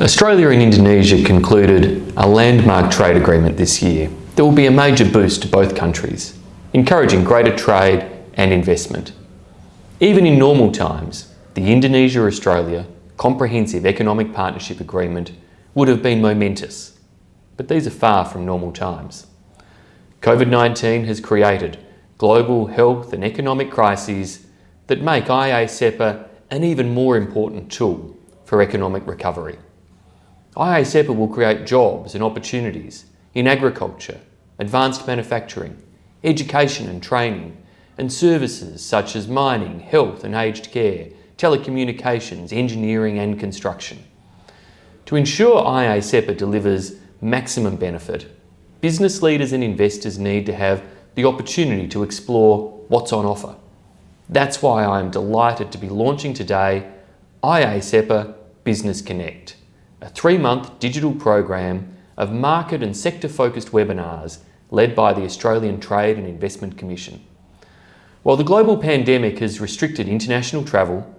Australia and Indonesia concluded a landmark trade agreement this year that will be a major boost to both countries, encouraging greater trade and investment. Even in normal times, the Indonesia-Australia Comprehensive Economic Partnership Agreement would have been momentous, but these are far from normal times. COVID-19 has created global health and economic crises that make IA-CEPA an even more important tool for economic recovery. IA-CEPA will create jobs and opportunities in agriculture, advanced manufacturing, education and training, and services such as mining, health and aged care, telecommunications, engineering and construction. To ensure IA-CEPA delivers maximum benefit, business leaders and investors need to have the opportunity to explore what's on offer. That's why I am delighted to be launching today IA-CEPA Business Connect a three-month digital program of market and sector-focused webinars led by the Australian Trade and Investment Commission. While the global pandemic has restricted international travel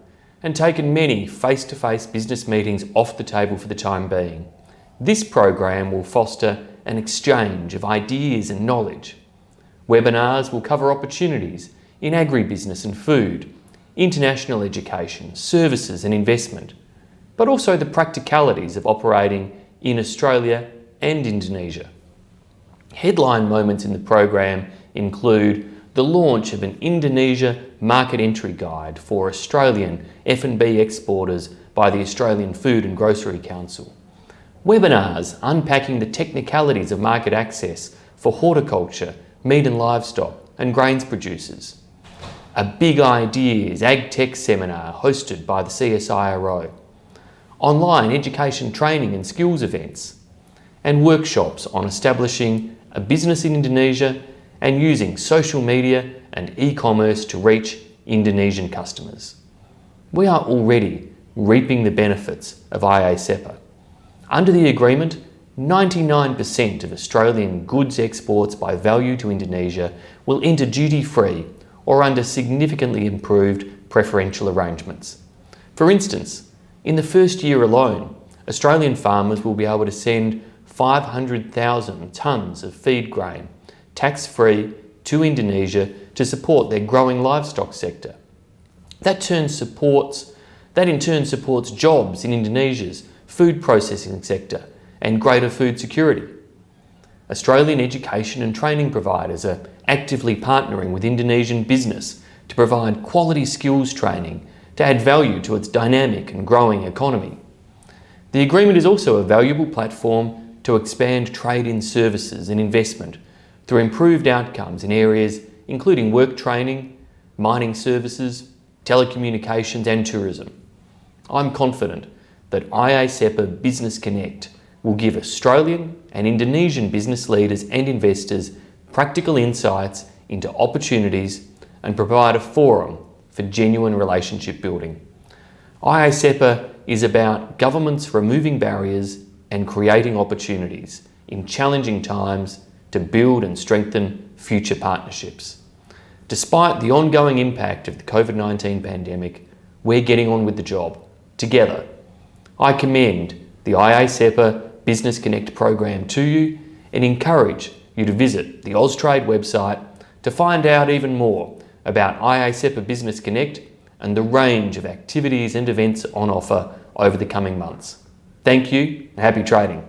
and taken many face-to-face -face business meetings off the table for the time being, this program will foster an exchange of ideas and knowledge. Webinars will cover opportunities in agribusiness and food, international education, services and investment, but also the practicalities of operating in Australia and Indonesia. Headline moments in the program include the launch of an Indonesia market entry guide for Australian F&B exporters by the Australian Food and Grocery Council, webinars unpacking the technicalities of market access for horticulture, meat and livestock and grains producers, a Big Ideas Ag Tech seminar hosted by the CSIRO, online education training and skills events, and workshops on establishing a business in Indonesia and using social media and e-commerce to reach Indonesian customers. We are already reaping the benefits of IA-CEPA. Under the agreement, 99% of Australian goods exports by value to Indonesia will enter duty-free or under significantly improved preferential arrangements. For instance, in the first year alone, Australian farmers will be able to send 500,000 tonnes of feed grain, tax-free, to Indonesia to support their growing livestock sector. That, turn supports, that in turn supports jobs in Indonesia's food processing sector and greater food security. Australian education and training providers are actively partnering with Indonesian business to provide quality skills training to add value to its dynamic and growing economy. The agreement is also a valuable platform to expand trade in services and investment through improved outcomes in areas including work training, mining services, telecommunications and tourism. I'm confident that IA-CEPA Business Connect will give Australian and Indonesian business leaders and investors practical insights into opportunities and provide a forum for genuine relationship building. IA-CEPA is about governments removing barriers and creating opportunities in challenging times to build and strengthen future partnerships. Despite the ongoing impact of the COVID-19 pandemic, we're getting on with the job, together. I commend the IA-CEPA Business Connect program to you and encourage you to visit the Austrade website to find out even more about IA-CEPA Business Connect and the range of activities and events on offer over the coming months. Thank you and happy trading.